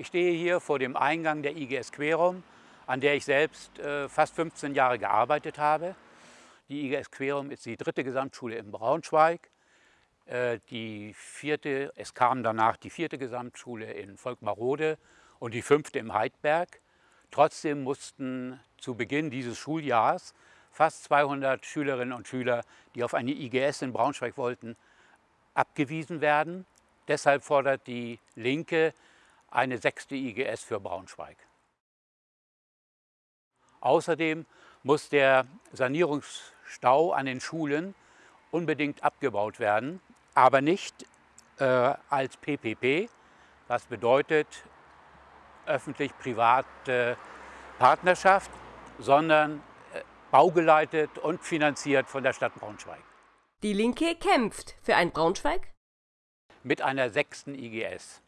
Ich stehe hier vor dem Eingang der IGS Querum, an der ich selbst äh, fast 15 Jahre gearbeitet habe. Die IGS Querum ist die dritte Gesamtschule in Braunschweig. Äh, die vierte, es kam danach die vierte Gesamtschule in Volkmarode und die fünfte im Heidberg. Trotzdem mussten zu Beginn dieses Schuljahres fast 200 Schülerinnen und Schüler, die auf eine IGS in Braunschweig wollten, abgewiesen werden. Deshalb fordert die Linke eine sechste IGS für Braunschweig. Außerdem muss der Sanierungsstau an den Schulen unbedingt abgebaut werden, aber nicht äh, als PPP, was bedeutet öffentlich-private Partnerschaft, sondern äh, baugeleitet und finanziert von der Stadt Braunschweig. Die Linke kämpft für ein Braunschweig? Mit einer sechsten IGS.